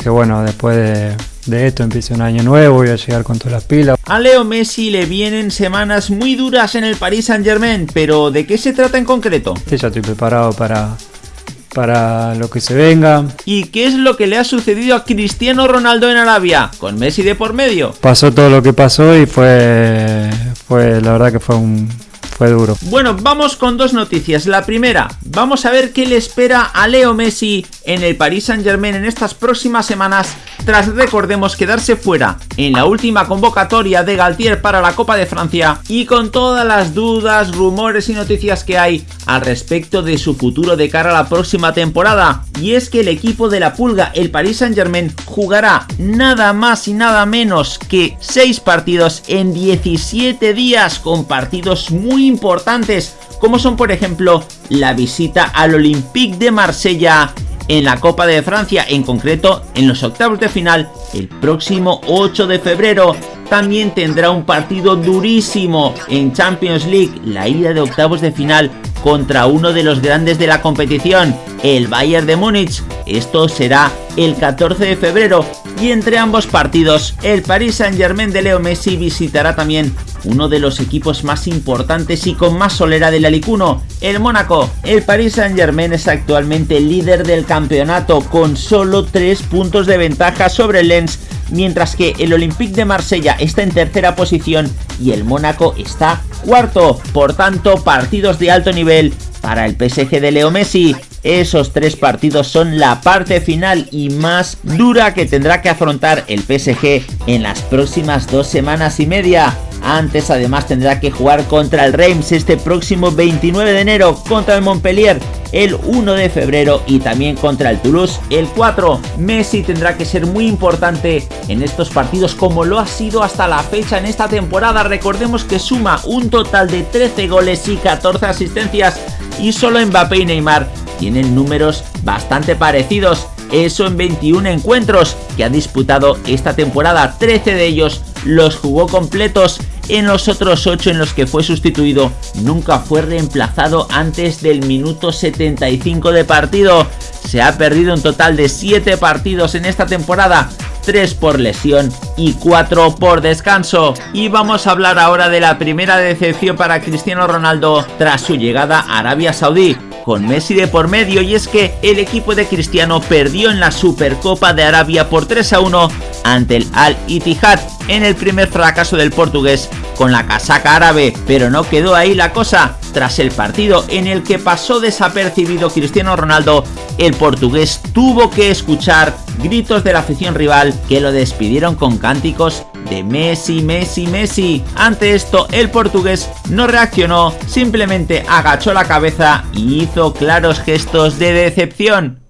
que bueno, después de, de esto empieza un año nuevo, voy a llegar con todas las pilas. A Leo Messi le vienen semanas muy duras en el Paris Saint Germain, pero ¿de qué se trata en concreto? Sí, ya estoy preparado para, para lo que se venga. ¿Y qué es lo que le ha sucedido a Cristiano Ronaldo en Arabia? Con Messi de por medio. Pasó todo lo que pasó y fue, fue la verdad que fue un, duro. Bueno, vamos con dos noticias. La primera, vamos a ver qué le espera a Leo Messi en el Paris Saint Germain en estas próximas semanas tras recordemos quedarse fuera en la última convocatoria de Galtier para la Copa de Francia y con todas las dudas, rumores y noticias que hay al respecto de su futuro de cara a la próxima temporada. Y es que el equipo de la Pulga, el Paris Saint Germain, jugará nada más y nada menos que 6 partidos en 17 días con partidos muy importantes como son por ejemplo la visita al Olympique de Marsella en la Copa de Francia, en concreto en los octavos de final el próximo 8 de febrero. También tendrá un partido durísimo en Champions League, la ida de octavos de final contra uno de los grandes de la competición, el Bayern de Múnich. Esto será el 14 de febrero y entre ambos partidos el Paris Saint Germain de Leo Messi visitará también uno de los equipos más importantes y con más solera del Alicuno, el Mónaco. El Paris Saint Germain es actualmente líder del campeonato con solo 3 puntos de ventaja sobre el Lens, mientras que el Olympique de Marsella está en tercera posición y el Mónaco está cuarto. Por tanto, partidos de alto nivel para el PSG de Leo Messi. Esos tres partidos son la parte final y más dura que tendrá que afrontar el PSG en las próximas dos semanas y media. Antes además tendrá que jugar contra el Reims este próximo 29 de enero, contra el Montpellier el 1 de febrero y también contra el Toulouse el 4. Messi tendrá que ser muy importante en estos partidos como lo ha sido hasta la fecha en esta temporada. Recordemos que suma un total de 13 goles y 14 asistencias y solo Mbappé y Neymar tienen números bastante parecidos. Eso en 21 encuentros que ha disputado esta temporada, 13 de ellos los jugó completos en los otros 8 en los que fue sustituido nunca fue reemplazado antes del minuto 75 de partido. Se ha perdido un total de 7 partidos en esta temporada, 3 por lesión y 4 por descanso. Y vamos a hablar ahora de la primera decepción para Cristiano Ronaldo tras su llegada a Arabia Saudí con Messi de por medio y es que el equipo de Cristiano perdió en la Supercopa de Arabia por 3 a 1 ante el Al Ittihad en el primer fracaso del portugués con la casaca árabe, pero no quedó ahí la cosa. Tras el partido en el que pasó desapercibido Cristiano Ronaldo, el portugués tuvo que escuchar gritos de la afición rival que lo despidieron con cánticos de Messi, Messi, Messi. Ante esto, el portugués no reaccionó, simplemente agachó la cabeza y hizo claros gestos de decepción.